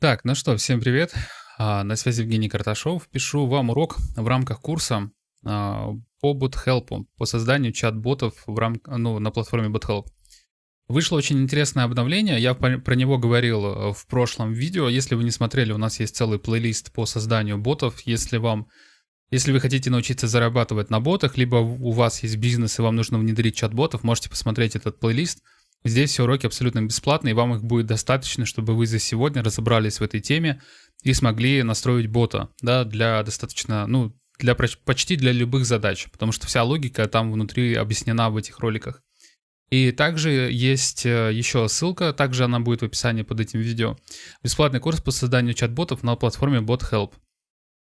Так, ну что, всем привет. А, на связи Евгений Карташов. Пишу вам урок в рамках курса а, по BotHelp, по созданию чат-ботов в рам... ну, на платформе BotHelp. Вышло очень интересное обновление, я про него говорил э, в прошлом видео. Если вы не смотрели, у нас есть целый плейлист по созданию ботов. Если вам если вы хотите научиться зарабатывать на ботах, либо у вас есть бизнес и вам нужно внедрить чат-ботов, можете посмотреть этот плейлист. Здесь все уроки абсолютно бесплатные, и вам их будет достаточно, чтобы вы за сегодня разобрались в этой теме и смогли настроить бота, да, для достаточно, ну, для почти для любых задач, потому что вся логика там внутри объяснена в этих роликах. И также есть э, еще ссылка, также она будет в описании под этим видео. Бесплатный курс по созданию чат-ботов на платформе BotHelp.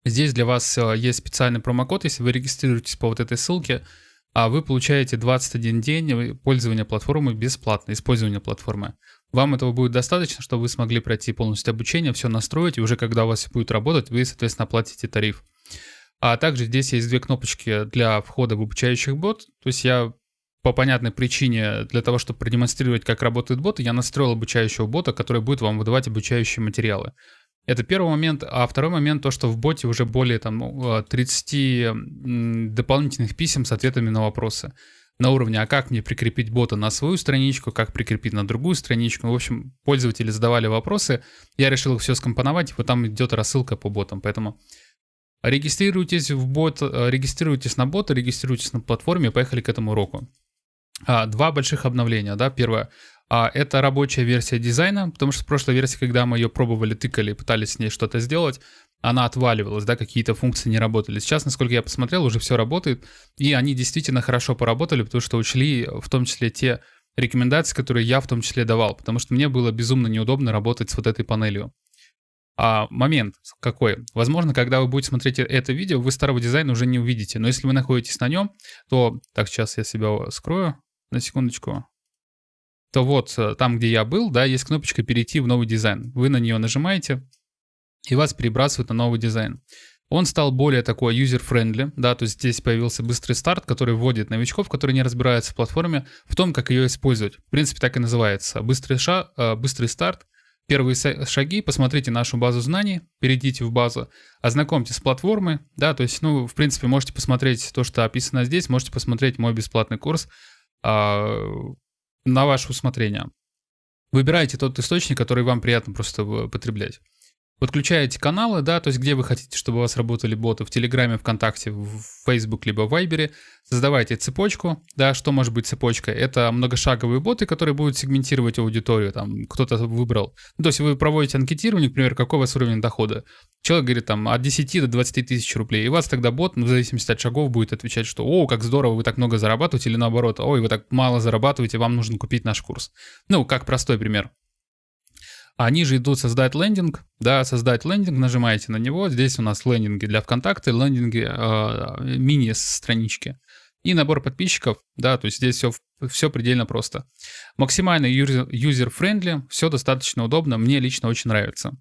Здесь для вас э, есть специальный промокод, если вы регистрируетесь по вот этой ссылке, а вы получаете 21 день пользования платформой бесплатно, использования платформы. Вам этого будет достаточно, чтобы вы смогли пройти полностью обучение, все настроить, и уже когда у вас будет работать, вы, соответственно, оплатите тариф. А также здесь есть две кнопочки для входа в обучающих бот. То есть я по понятной причине, для того, чтобы продемонстрировать, как работает бот, я настроил обучающего бота, который будет вам выдавать обучающие материалы. Это первый момент. А второй момент, то, что в боте уже более там, 30 дополнительных писем с ответами на вопросы на уровне, а как мне прикрепить бота на свою страничку, как прикрепить на другую страничку. В общем, пользователи задавали вопросы, я решил их все скомпоновать, и вот там идет рассылка по ботам, поэтому регистрируйтесь в бот, регистрируйтесь на бота, регистрируйтесь на платформе, поехали к этому уроку. А, два больших обновления, да, первое – а это рабочая версия дизайна, потому что в прошлой версии, когда мы ее пробовали, тыкали, пытались с ней что-то сделать, она отваливалась, да, какие-то функции не работали. Сейчас, насколько я посмотрел, уже все работает, и они действительно хорошо поработали, потому что учли в том числе те рекомендации, которые я в том числе давал, потому что мне было безумно неудобно работать с вот этой панелью. А момент какой? Возможно, когда вы будете смотреть это видео, вы старого дизайна уже не увидите, но если вы находитесь на нем, то... Так, сейчас я себя скрою на секундочку то вот э, там, где я был, да, есть кнопочка «Перейти в новый дизайн». Вы на нее нажимаете, и вас перебрасывают на новый дизайн. Он стал более такой user-friendly, да, то есть здесь появился быстрый старт, который вводит новичков, которые не разбираются в платформе, в том, как ее использовать. В принципе, так и называется. Быстрый, ша, э, быстрый старт, первые шаги, посмотрите нашу базу знаний, перейдите в базу, ознакомьтесь с платформой, да, то есть, ну, в принципе, можете посмотреть то, что описано здесь, можете посмотреть мой бесплатный курс, а, на ваше усмотрение. Выбирайте тот источник, который вам приятно просто потреблять. Подключаете каналы, да, то есть где вы хотите, чтобы у вас работали боты, в Телеграме, ВКонтакте, в Facebook, либо в Вайбере. Создавайте цепочку, да, что может быть цепочка? Это многошаговые боты, которые будут сегментировать аудиторию, там, кто-то выбрал. Ну, то есть вы проводите анкетирование, например, какой у вас уровень дохода. Человек говорит там от 10 до 20 тысяч рублей, и у вас тогда бот, ну, в зависимости от шагов, будет отвечать, что «О, как здорово, вы так много зарабатываете», или наоборот «Ой, вы так мало зарабатываете, вам нужно купить наш курс». Ну, как простой пример. А ниже идут создать лендинг, да, создать лендинг, нажимаете на него, здесь у нас лендинги для ВКонтакте, лендинги э, мини-странички и набор подписчиков, да, то есть здесь все, все предельно просто. Максимально user-friendly, все достаточно удобно, мне лично очень нравится.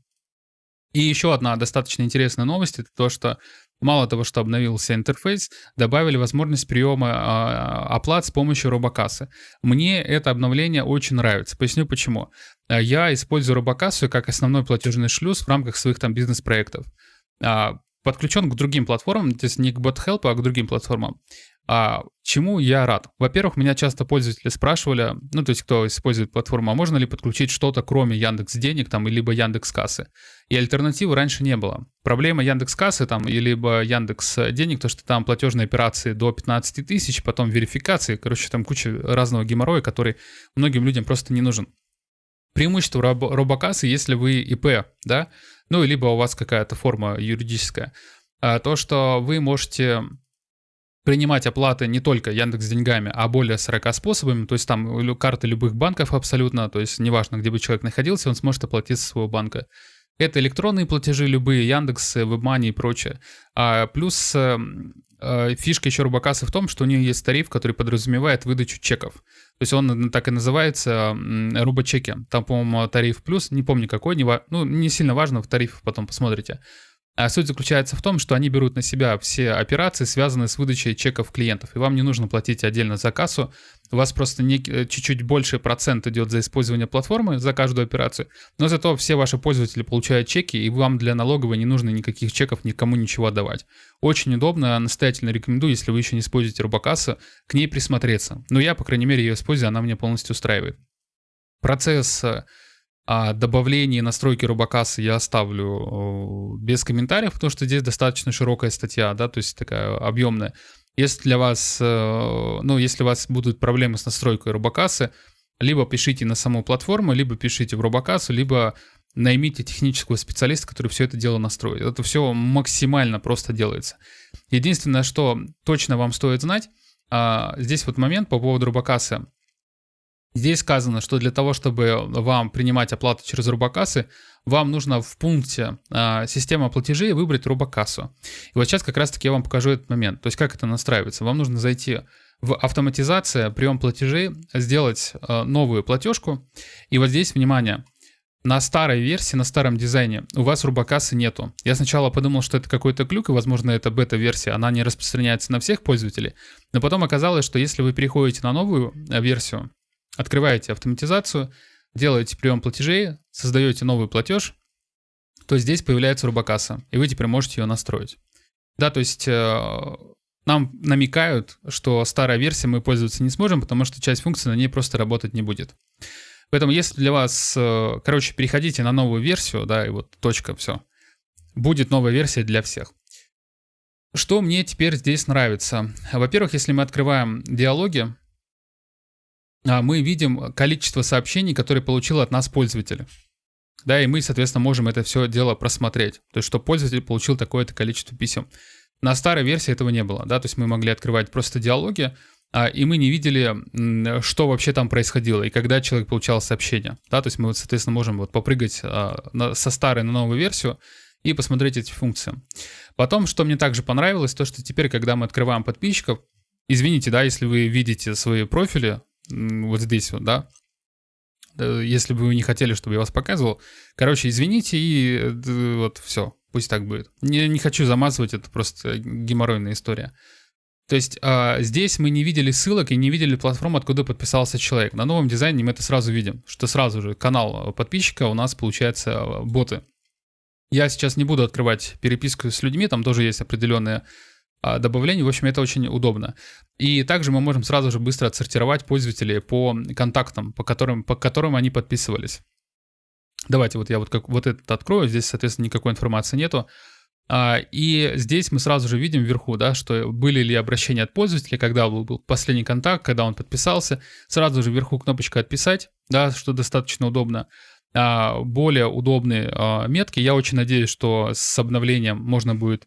И еще одна достаточно интересная новость, это то, что Мало того, что обновился интерфейс, добавили возможность приема а, оплат с помощью робокассы. Мне это обновление очень нравится. Поясню почему. А, я использую робокассу как основной платежный шлюз в рамках своих там бизнес-проектов. А, подключен к другим платформам, то есть не к BotHelp, а к другим платформам. А чему я рад? Во-первых, меня часто пользователи спрашивали, ну, то есть кто использует платформу, а можно ли подключить что-то кроме Яндекс Денег там, либо Яндекс Кассы? И альтернативы раньше не было. Проблема Яндекс Кассы там, либо Яндекс Денег, то, что там платежные операции до 15 тысяч, потом верификации, короче, там куча разного геморроя, который многим людям просто не нужен. Преимущество роб- робокассы, если вы ИП, да, ну, либо у вас какая-то форма юридическая, а то, что вы можете принимать оплаты не только Яндекс деньгами, а более 40 способами, то есть там карты любых банков абсолютно, то есть неважно, где бы человек находился, он сможет оплатить со своего банка. Это электронные платежи любые, Яндекс, WebMoney и прочее. А плюс э, э, фишка еще Рубакаса в том, что у нее есть тариф, который подразумевает выдачу чеков. То есть он так и называется Рубачеки. Там, по-моему, тариф плюс, не помню какой, не, ну, не сильно важно, в тарифах потом посмотрите. А суть заключается в том, что они берут на себя все операции, связанные с выдачей чеков клиентов. И вам не нужно платить отдельно за кассу. У вас просто не, э, чуть-чуть больше процент идет за использование платформы за каждую операцию. Но зато все ваши пользователи получают чеки, и вам для налоговой не нужно никаких чеков никому ничего отдавать. Очень удобно, настоятельно рекомендую, если вы еще не используете робокассу, к ней присмотреться. Но я, по крайней мере, ее использую, она меня полностью устраивает. Процесс э, а добавление настройки робокассы я оставлю без комментариев, потому что здесь достаточно широкая статья, да, то есть такая объемная. Если для вас, э, ну, если у вас будут проблемы с настройкой робокассы, либо пишите на саму платформу, либо пишите в робокассу, либо наймите технического специалиста, который все это дело настроит. Это все максимально просто делается. Единственное, что точно вам стоит знать, а, здесь вот момент по поводу робокассы. Здесь сказано, что для того, чтобы вам принимать оплату через робокассы, вам нужно в пункте э, система платежей выбрать робокассу. И вот сейчас как раз-таки я вам покажу этот момент. То есть как это настраивается. Вам нужно зайти в автоматизация, прием платежей, сделать э, новую платежку. И вот здесь, внимание, на старой версии, на старом дизайне у вас рубакассы нету. Я сначала подумал, что это какой-то глюк, и, возможно, это бета-версия, она не распространяется на всех пользователей. Но потом оказалось, что если вы переходите на новую э, версию, Открываете автоматизацию, делаете прием платежей, создаете новый платеж, то здесь появляется рубакасса, и вы теперь можете ее настроить. Да, то есть э, нам намекают, что старая версия мы пользоваться не сможем, потому что часть функций на ней просто работать не будет. Поэтому если для вас, э, короче, переходите на новую версию, да, и вот точка, все. Будет новая версия для всех. Что мне теперь здесь нравится? Во-первых, если мы открываем диалоги, мы видим количество сообщений, которые получил от нас пользователь. Да, и мы, соответственно, можем это все дело просмотреть. То есть, что пользователь получил такое-то количество писем. На старой версии этого не было, да, то есть мы могли открывать просто диалоги, а, и мы не видели, что вообще там происходило, и когда человек получал сообщение, да, то есть мы, соответственно, можем вот попрыгать а, со старой на новую версию и посмотреть эти функции. Потом, что мне также понравилось, то, что теперь, когда мы открываем подписчиков, извините, да, если вы видите свои профили, вот здесь вот, да, если бы вы не хотели, чтобы я вас показывал. Короче, извините и э, вот все, пусть так будет. Не, не хочу замазывать, это просто геморройная история. То есть а, здесь мы не видели ссылок и не видели платформу, откуда подписался человек. На новом дизайне мы это сразу видим, что сразу же канал подписчика у нас получается боты. Я сейчас не буду открывать переписку с людьми, там тоже есть определенные добавлений. В общем, это очень удобно. И также мы можем сразу же быстро отсортировать пользователей по контактам, по которым, по которым они подписывались. Давайте вот я вот, как, вот этот открою, здесь, соответственно, никакой информации нету. А, и здесь мы сразу же видим вверху, да, что были ли обращения от пользователя, когда был последний контакт, когда он подписался. Сразу же вверху кнопочка «Отписать», да, что достаточно удобно. А, более удобные метки. Я очень надеюсь, что с обновлением можно будет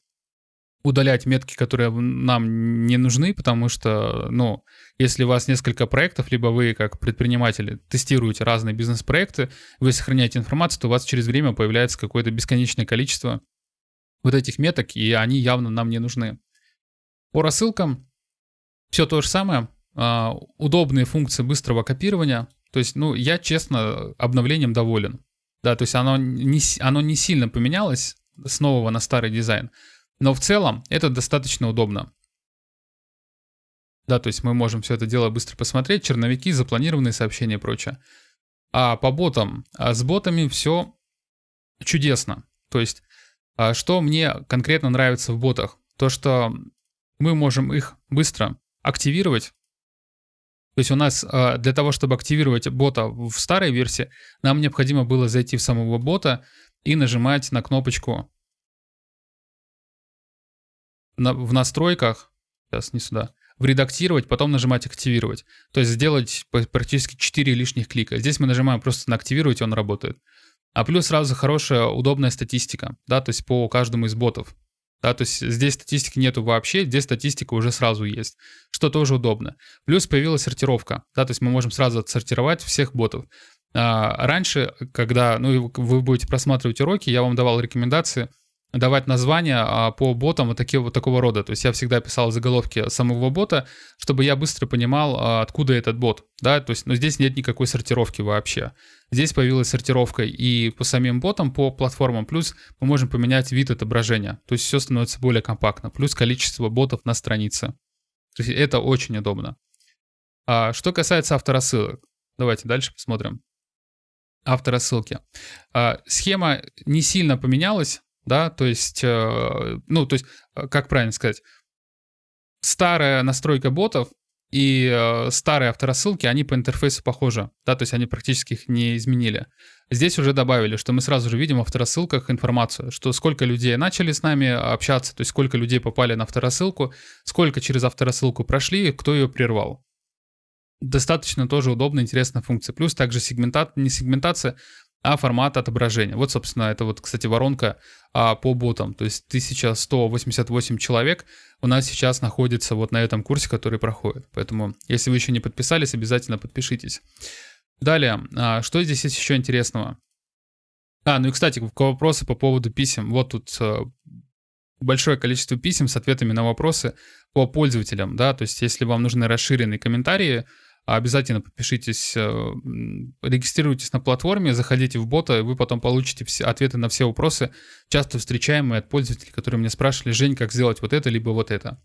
удалять метки, которые нам не нужны, потому что, ну, если у вас несколько проектов, либо вы как предприниматели тестируете разные бизнес-проекты, вы сохраняете информацию, то у вас через время появляется какое-то бесконечное количество вот этих меток, и они явно нам не нужны. По рассылкам все то же самое. А, удобные функции быстрого копирования. То есть, ну, я, честно, обновлением доволен. Да, то есть оно не, оно не сильно поменялось с нового на старый дизайн. Но в целом это достаточно удобно. Да, то есть мы можем все это дело быстро посмотреть, черновики, запланированные сообщения и прочее. А по ботам, а с ботами все чудесно. То есть, а что мне конкретно нравится в ботах? То, что мы можем их быстро активировать. То есть у нас а, для того, чтобы активировать бота в старой версии, нам необходимо было зайти в самого бота и нажимать на кнопочку на, в настройках, сейчас не сюда, в редактировать, потом нажимать активировать. То есть сделать практически 4 лишних клика. Здесь мы нажимаем просто на активировать, и он работает. А плюс сразу хорошая, удобная статистика, да, то есть по каждому из ботов. Да, то есть здесь статистики нету вообще, здесь статистика уже сразу есть, что тоже удобно. Плюс появилась сортировка, да, то есть мы можем сразу отсортировать всех ботов. А, раньше, когда ну, вы будете просматривать уроки, я вам давал рекомендации – давать названия а, по ботам вот, такие, вот такого рода. То есть я всегда писал заголовки самого бота, чтобы я быстро понимал, а, откуда этот бот. Да? То есть, но здесь нет никакой сортировки вообще. Здесь появилась сортировка и по самим ботам, по платформам, плюс мы можем поменять вид отображения. То есть все становится более компактно, плюс количество ботов на странице. То есть это очень удобно. А что касается авторассылок, давайте дальше посмотрим. Авторассылки. А, схема не сильно поменялась, да, то есть, э, ну, то есть, э, как правильно сказать, старая настройка ботов и э, старые авторассылки, они по интерфейсу похожи, да, то есть они практически их не изменили. Здесь уже добавили, что мы сразу же видим в авторассылках информацию, что сколько людей начали с нами общаться, то есть сколько людей попали на авторассылку, сколько через авторассылку прошли, кто ее прервал. Достаточно тоже удобная, интересная функция. Плюс также сегментат, не сегментация, а формат отображения. Вот, собственно, это вот, кстати, воронка а, по ботам. То есть 1188 человек у нас сейчас находится вот на этом курсе, который проходит. Поэтому, если вы еще не подписались, обязательно подпишитесь. Далее, а, что здесь есть еще интересного? А, ну и, кстати, вопросы по поводу писем. Вот тут а, большое количество писем с ответами на вопросы по пользователям, да, то есть если вам нужны расширенные комментарии, обязательно подпишитесь, э, регистрируйтесь на платформе, заходите в бота, и вы потом получите все, ответы на все вопросы, часто встречаемые от пользователей, которые меня спрашивали, Жень, как сделать вот это, либо вот это.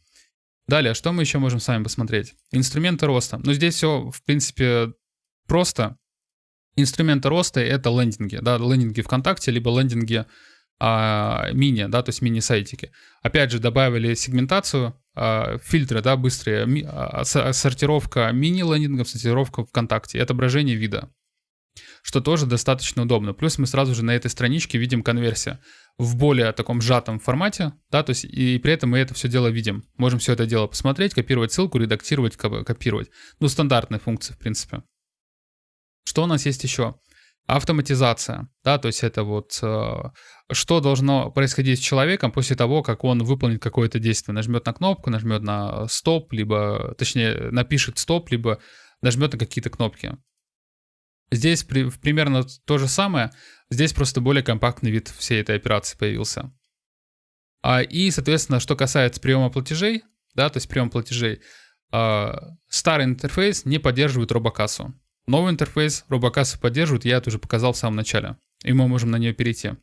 Далее, что мы еще можем с вами посмотреть? Инструменты роста. Ну, здесь все, в принципе, просто. Инструменты роста — это лендинги, да, лендинги ВКонтакте, либо лендинги а, мини, да, то есть мини-сайтики. Опять же, добавили сегментацию, а, фильтры, да, быстрые, ми, а, сортировка мини-лендингов, сортировка ВКонтакте отображение вида, что тоже достаточно удобно. Плюс мы сразу же на этой страничке видим конверсию в более таком сжатом формате, да, то есть и при этом мы это все дело видим. Можем все это дело посмотреть, копировать ссылку, редактировать, копировать. Ну, стандартные функции, в принципе. Что у нас есть еще? Автоматизация, да, то есть это вот э, что должно происходить с человеком после того, как он выполнит какое-то действие. Нажмет на кнопку, нажмет на стоп, либо, точнее, напишет стоп, либо нажмет на какие-то кнопки. Здесь при, примерно то же самое, здесь просто более компактный вид всей этой операции появился. А, и, соответственно, что касается приема платежей, да, то есть прием платежей, а, старый интерфейс не поддерживает робокассу. Новый интерфейс робокассу поддерживает, я это уже показал в самом начале. И мы можем на нее перейти.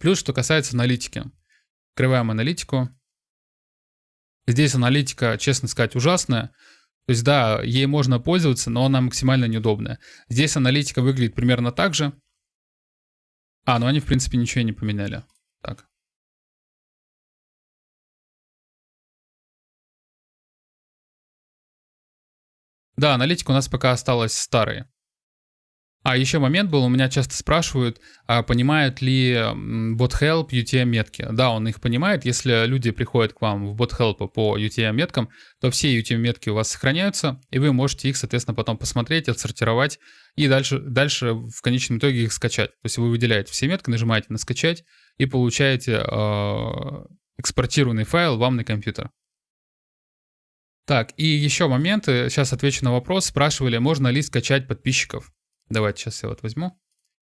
Плюс, что касается аналитики. Открываем аналитику. Здесь аналитика, честно сказать, ужасная. То есть, да, ей можно пользоваться, но она максимально неудобная. Здесь аналитика выглядит примерно так же. А, ну они, в принципе, ничего не поменяли. Так. Да, аналитика у нас пока осталась старой. А еще момент был, у меня часто спрашивают, а понимают ли BotHelp UTM-метки. Да, он их понимает. Если люди приходят к вам в BotHelp по UTM-меткам, то все UTM-метки у вас сохраняются, и вы можете их, соответственно, потом посмотреть, отсортировать и дальше, дальше в конечном итоге их скачать. То есть вы выделяете все метки, нажимаете на «Скачать» и получаете э, экспортированный файл вам на компьютер. Так, и еще моменты, сейчас отвечу на вопрос. Спрашивали, можно ли скачать подписчиков. Давайте сейчас я вот возьму.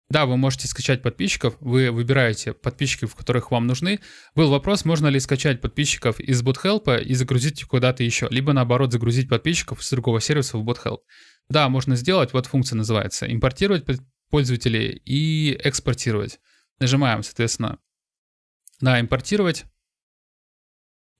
Да, вы можете скачать подписчиков, вы выбираете подписчиков, которых вам нужны. Был вопрос, можно ли скачать подписчиков из BotHelp и загрузить их куда-то еще, либо наоборот загрузить подписчиков с другого сервиса в BotHelp. Да, можно сделать, вот функция называется, импортировать пользователей и экспортировать. Нажимаем, соответственно, на импортировать,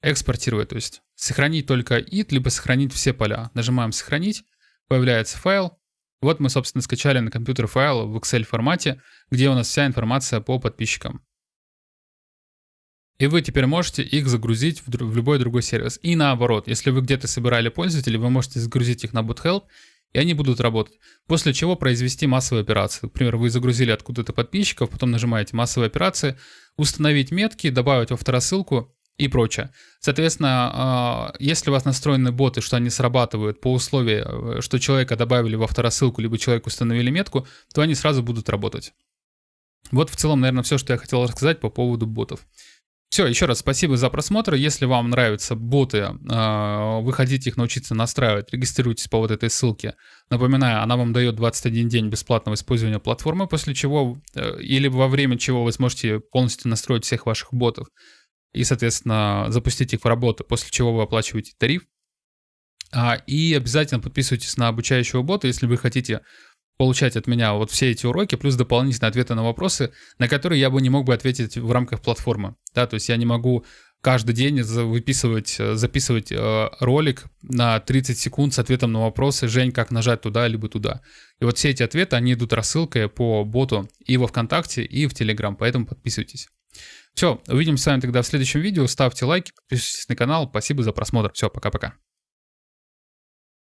экспортировать, то есть сохранить только it, либо сохранить все поля. Нажимаем сохранить, появляется файл, вот мы, собственно, скачали на компьютер файл в Excel формате, где у нас вся информация по подписчикам. И вы теперь можете их загрузить в, любой другой сервис. И наоборот, если вы где-то собирали пользователей, вы можете загрузить их на BootHelp, и они будут работать. После чего произвести массовые операции. Например, вы загрузили откуда-то подписчиков, потом нажимаете массовые операции, установить метки, добавить во второсылку, и прочее. Соответственно, а, если у вас настроены боты, что они срабатывают по условию, э, что человека добавили во второсылку, либо человеку установили метку, то они сразу будут работать. Вот в целом, наверное, все, что я хотел рассказать по поводу ботов. Все, еще раз спасибо за просмотр. Если вам нравятся боты, а, вы хотите их научиться настраивать, регистрируйтесь по вот этой ссылке. Напоминаю, она вам дает 21 день бесплатного использования платформы, после чего э, или во время чего вы сможете полностью настроить всех ваших ботов и, соответственно, запустить их в работу, после чего вы оплачиваете тариф. А, и обязательно подписывайтесь на обучающего бота, если вы хотите получать от меня вот все эти уроки, плюс дополнительные ответы на вопросы, на которые я бы не мог бы ответить в рамках платформы. Да, то есть я не могу каждый день выписывать, записывать э, ролик на 30 секунд с ответом на вопросы «Жень, как нажать туда, либо туда». И вот все эти ответы, они идут рассылкой по боту и во ВКонтакте, и в Телеграм, поэтому подписывайтесь. Все, увидимся с вами тогда в следующем видео. Ставьте лайки, подписывайтесь на канал. Спасибо за просмотр. Все, пока-пока.